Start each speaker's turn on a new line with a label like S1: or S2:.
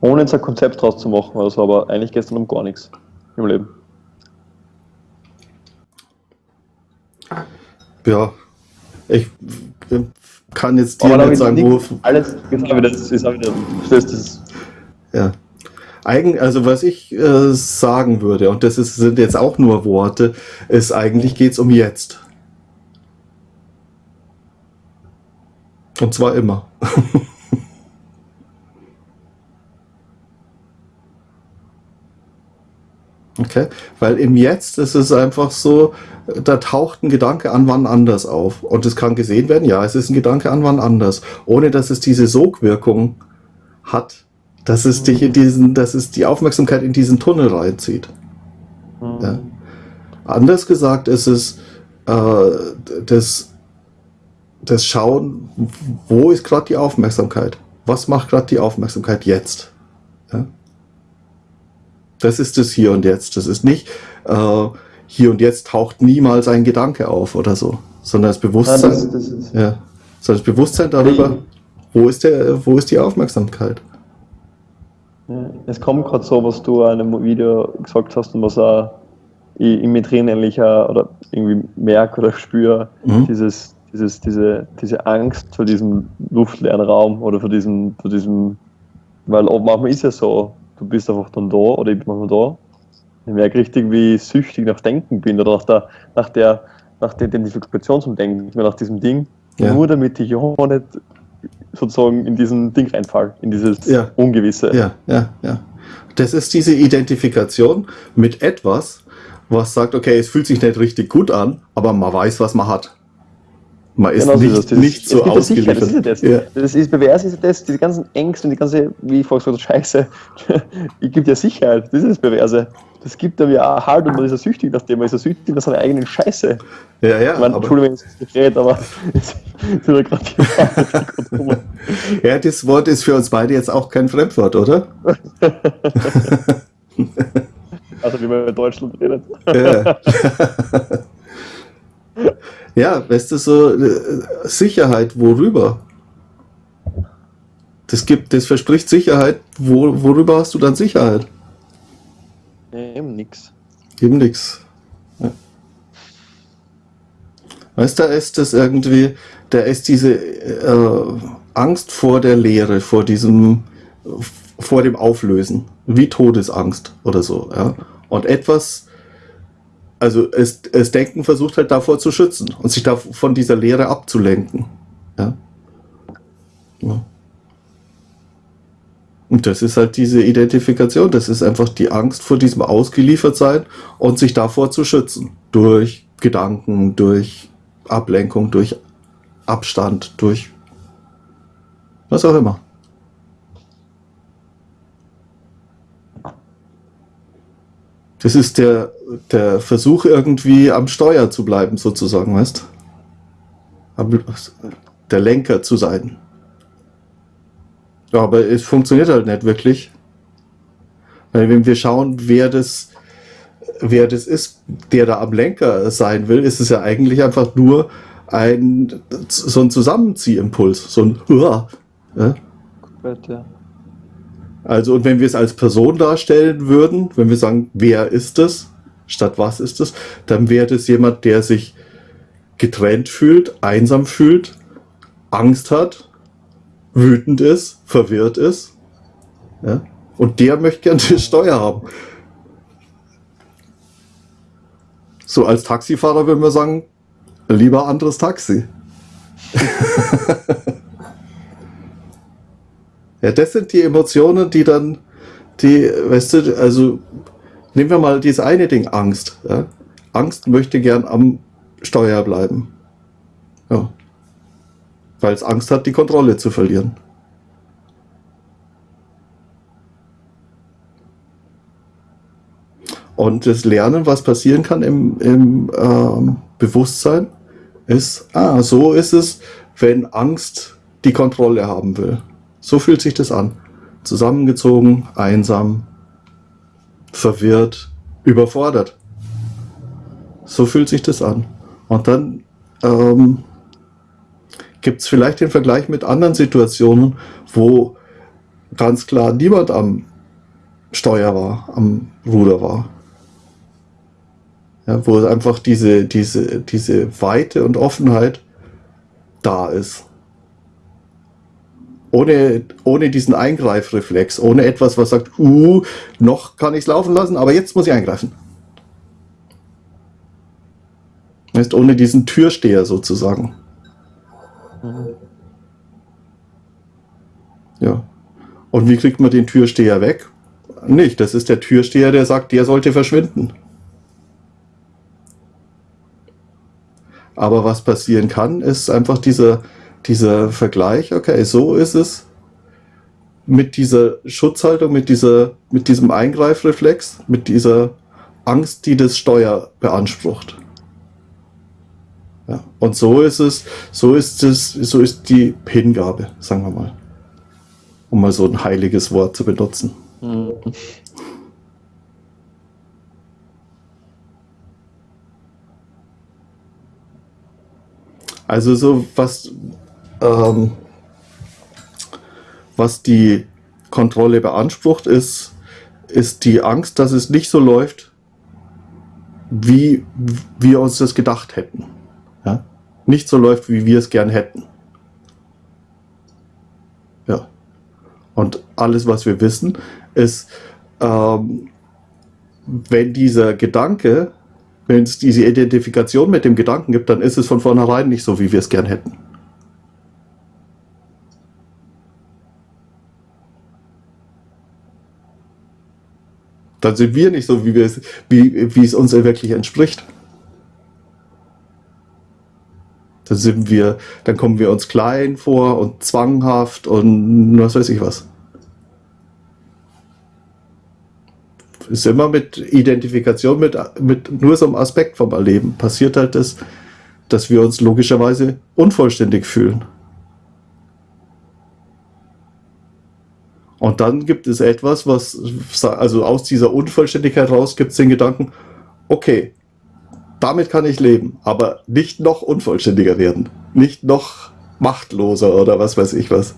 S1: Ohne jetzt ein Konzept draus zu machen oder so, aber eigentlich geht es dann um gar nichts im Leben.
S2: Ja, ich kann jetzt dir nicht sagen, wo.
S1: Alles, jetzt habe ich das, jetzt habe ich das, das, das
S2: Ja. Eigen, also was ich äh, sagen würde, und das ist, sind jetzt auch nur Worte, ist eigentlich geht es um jetzt. Und zwar immer. okay? Weil im Jetzt ist es einfach so, da taucht ein Gedanke an wann anders auf. Und es kann gesehen werden, ja, es ist ein Gedanke an wann anders. Ohne dass es diese Sogwirkung hat, dass es dich in diesen, dass es die Aufmerksamkeit in diesen Tunnel reinzieht. Ja. Anders gesagt ist es äh, das, das Schauen, wo ist gerade die Aufmerksamkeit? Was macht gerade die Aufmerksamkeit jetzt? Ja. Das ist das Hier und Jetzt. Das ist nicht äh, Hier und Jetzt taucht niemals ein Gedanke auf oder so, sondern das Bewusstsein,
S1: Ja, das- das ist-
S2: ja, sondern das Bewusstsein darüber, wo ist der, wo ist die Aufmerksamkeit?
S1: Ja, Es kommt gerade so, was du in einem Video gesagt hast und was auch ich mir drin auch, oder irgendwie merke oder spüre,
S2: Mhm.
S1: dieses, dieses, diese, diese Angst vor diesem luftleeren Raum oder vor diesem, vor diesem, weil manchmal ist ja so, du bist einfach dann da oder ich bin manchmal da. Ich merke richtig, wie ich süchtig nach Denken bin oder nach der, nach der, nach der Identifikation zum Denken, nach diesem Ding,
S2: Ja.
S1: nur damit ich ja nicht sozusagen in diesen Ding reinfall, in dieses
S2: Ja.
S1: Ungewisse.
S2: Ja, ja, ja. Das ist diese Identifikation mit etwas, was sagt, okay, es fühlt sich nicht richtig gut an, aber man weiß, was man hat. Man ist
S1: Genau so
S2: nicht,
S1: das.
S2: nicht so ausgeliefert.
S1: Das ist ja das.
S2: Ja.
S1: Das ist, BWS ist ja das, diese ganzen Ängste und die ganze, wie ich vorher gesagt habe, Scheiße, ich gibt ja Sicherheit, das ist das Perverse. Das gibt einem ja auch Halt und man ist ja süchtig nach dem, man ist ja süchtig nach seiner eigenen Scheiße.
S2: Ja, ja,
S1: Ich meine, Entschuldigung, wenn ich das rede, aber es ist mir gerade gekommen.
S2: ja, das Wort ist für uns beide jetzt auch kein Fremdwort, oder?
S1: Also wie man in Deutschland redet.
S2: Ja. Ja, weißt du, so äh, Sicherheit, worüber? Das gibt, das verspricht Sicherheit, wo, worüber hast du dann Sicherheit?
S1: Eben nix.
S2: Eben nix. Ja. Weißt du, da ist das irgendwie, da ist diese äh, Angst vor der Leere, vor diesem, vor dem Auflösen, wie Todesangst oder so. Ja? Und etwas, also es, es Denken versucht halt davor zu schützen und sich von dieser Leere abzulenken. Ja? Ja. Und das ist halt diese Identifikation, das ist einfach die Angst vor diesem Ausgeliefertsein und sich davor zu schützen. Durch Gedanken, durch Ablenkung, durch Abstand, durch was auch immer. Das ist der, der Versuch, irgendwie am Steuer zu bleiben, sozusagen, weißt Am- Der Lenker zu sein. Ja, aber es funktioniert halt nicht wirklich. Weil wenn wir schauen, wer das, wer das ist, der da am Lenker sein will, ist es ja eigentlich einfach nur ein, so ein Zusammenziehimpuls, so ein Hurra. Ja?
S1: Ja.
S2: Also, und wenn wir es als Person darstellen würden, wenn wir sagen, wer ist es, statt was ist es, dann wäre das jemand, der sich getrennt fühlt, einsam fühlt, Angst hat, wütend ist, verwirrt ist. Ja? Und der möchte gerne die Steuer haben. So als Taxifahrer würden wir sagen, lieber anderes Taxi. Ja, das sind die Emotionen, die dann, die, weißt du, also nehmen wir mal dieses eine Ding, Angst. Ja? Angst möchte gern am Steuer bleiben. Ja. Weil es Angst hat, die Kontrolle zu verlieren. Und das Lernen, was passieren kann im, im ähm, Bewusstsein, ist, ah, so ist es, wenn Angst die Kontrolle haben will. So fühlt sich das an. Zusammengezogen, einsam, verwirrt, überfordert. So fühlt sich das an. Und dann ähm, gibt es vielleicht den Vergleich mit anderen Situationen, wo ganz klar niemand am Steuer war, am Ruder war. Ja, wo einfach diese, diese, diese Weite und Offenheit da ist. Ohne, ohne diesen Eingreifreflex, ohne etwas, was sagt, uh, noch kann ich es laufen lassen, aber jetzt muss ich eingreifen. Ist ohne diesen Türsteher sozusagen. Ja. Und wie kriegt man den Türsteher weg? Nicht, das ist der Türsteher, der sagt, der sollte verschwinden. Aber was passieren kann, ist einfach dieser, dieser Vergleich, okay, so ist es mit dieser Schutzhaltung, mit, dieser, mit diesem Eingreifreflex, mit dieser Angst, die das Steuer beansprucht. Ja, und so ist es, so ist es, so ist die Hingabe, sagen wir mal. Um mal so ein heiliges Wort zu benutzen. Mhm. Also so was, ähm, was die Kontrolle beansprucht, ist, ist die Angst, dass es nicht so läuft, wie wir uns das gedacht hätten. Ja? Nicht so läuft, wie wir es gern hätten. Ja. Und alles, was wir wissen, ist, ähm, wenn dieser Gedanke wenn es diese Identifikation mit dem Gedanken gibt, dann ist es von vornherein nicht so, wie wir es gern hätten. Dann sind wir nicht so, wie, wir es, wie, wie es uns wirklich entspricht. Dann sind wir, dann kommen wir uns klein vor und zwanghaft und was weiß ich was. ist immer mit Identifikation, mit, mit nur so einem Aspekt vom Erleben. Passiert halt das, dass wir uns logischerweise unvollständig fühlen. Und dann gibt es etwas, was, also aus dieser Unvollständigkeit raus gibt es den Gedanken, okay, damit kann ich leben, aber nicht noch unvollständiger werden, nicht noch machtloser oder was weiß ich was.